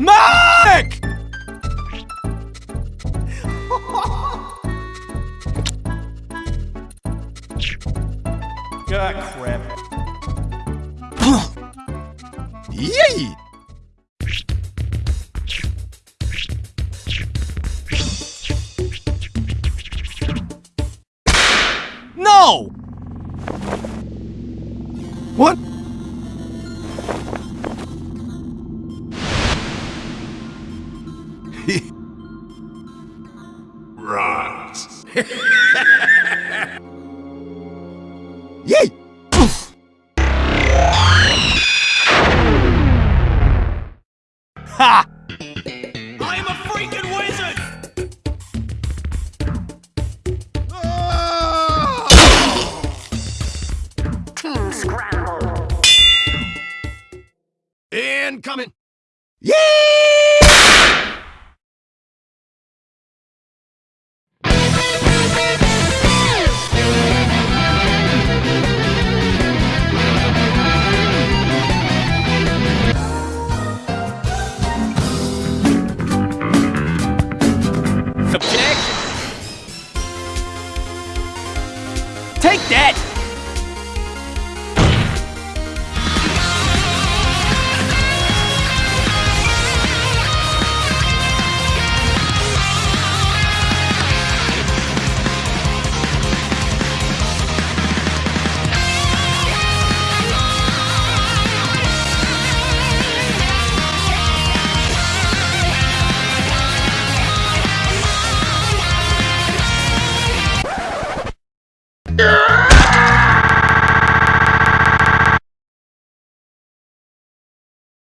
Mike! ah, crap. Yay! No! What? Right. Yay! Ha! I'm a freaking wizard! Team scramble. Incoming! Yay! Take that! Yeah!